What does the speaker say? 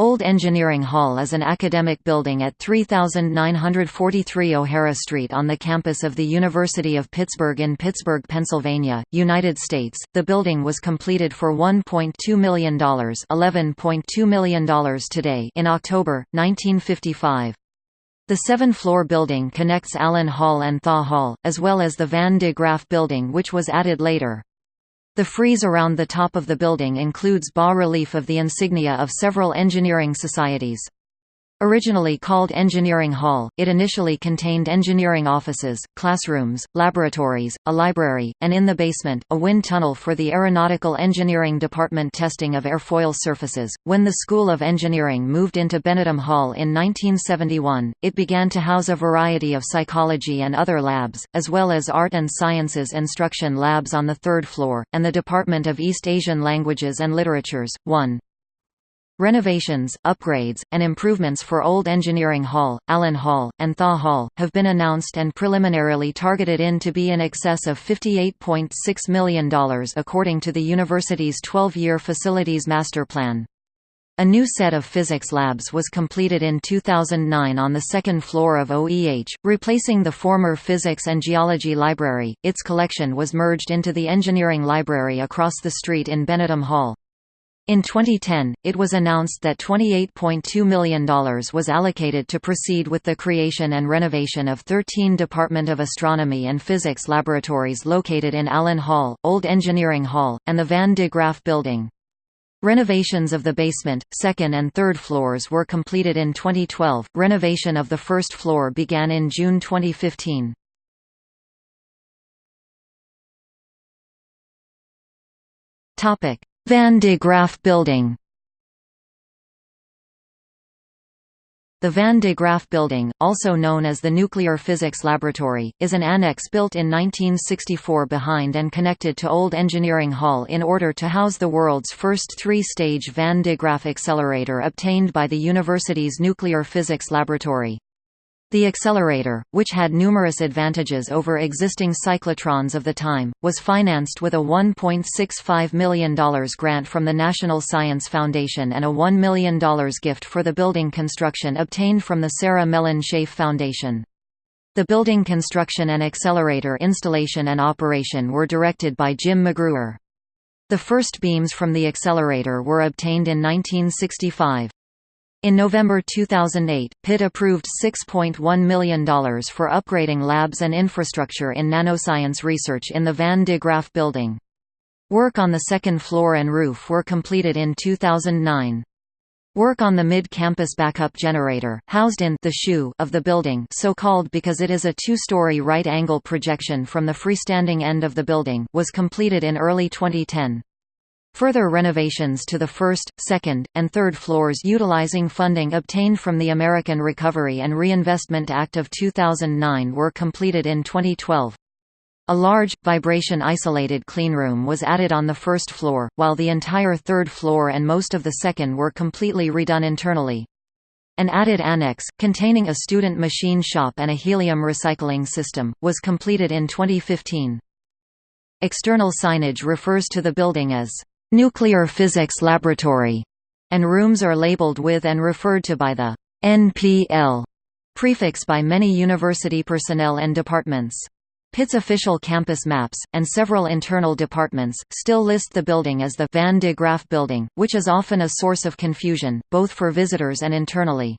Old Engineering Hall is an academic building at 3943 O'Hara Street on the campus of the University of Pittsburgh in Pittsburgh, Pennsylvania, United States. The building was completed for $1.2 million, $11.2 million today in October 1955. The seven-floor building connects Allen Hall and Thaw Hall, as well as the Van de Graaff building which was added later. The frieze around the top of the building includes bas-relief of the insignia of several engineering societies. Originally called Engineering Hall, it initially contained engineering offices, classrooms, laboratories, a library, and in the basement, a wind tunnel for the Aeronautical Engineering Department testing of airfoil surfaces. When the School of Engineering moved into Benedum Hall in 1971, it began to house a variety of psychology and other labs, as well as art and sciences instruction labs on the third floor, and the Department of East Asian Languages and Literatures. 1. Renovations, upgrades, and improvements for Old Engineering Hall, Allen Hall, and Thaw Hall, have been announced and preliminarily targeted in to be in excess of $58.6 million according to the university's 12-year facilities master plan. A new set of physics labs was completed in 2009 on the second floor of OEH, replacing the former Physics and Geology Library. Its collection was merged into the Engineering Library across the street in Benedum Hall. In 2010, it was announced that $28.2 million was allocated to proceed with the creation and renovation of 13 Department of Astronomy and Physics laboratories located in Allen Hall, Old Engineering Hall, and the Van de Graaff Building. Renovations of the basement, second and third floors were completed in 2012. Renovation of the first floor began in June 2015. Topic: Van de Graaff Building The Van de Graaff Building, also known as the Nuclear Physics Laboratory, is an annex built in 1964 behind and connected to Old Engineering Hall in order to house the world's first three-stage Van de Graaff accelerator obtained by the university's Nuclear Physics Laboratory. The accelerator, which had numerous advantages over existing cyclotrons of the time, was financed with a $1.65 million grant from the National Science Foundation and a $1 million gift for the building construction obtained from the Sarah Mellon Scaife Foundation. The building construction and accelerator installation and operation were directed by Jim McGruer. The first beams from the accelerator were obtained in 1965. In November 2008, Pitt approved $6.1 million for upgrading labs and infrastructure in nanoscience research in the Van de Graaff building. Work on the second floor and roof were completed in 2009. Work on the mid-campus backup generator, housed in the shoe of the building so called because it is a two-story right-angle projection from the freestanding end of the building, was completed in early 2010. Further renovations to the first, second, and third floors utilizing funding obtained from the American Recovery and Reinvestment Act of 2009 were completed in 2012. A large, vibration-isolated cleanroom was added on the first floor, while the entire third floor and most of the second were completely redone internally. An added annex, containing a student machine shop and a helium recycling system, was completed in 2015. External signage refers to the building as Nuclear Physics Laboratory, and rooms are labeled with and referred to by the NPL prefix by many university personnel and departments. Pitt's official campus maps, and several internal departments, still list the building as the Van de Graaff Building, which is often a source of confusion, both for visitors and internally.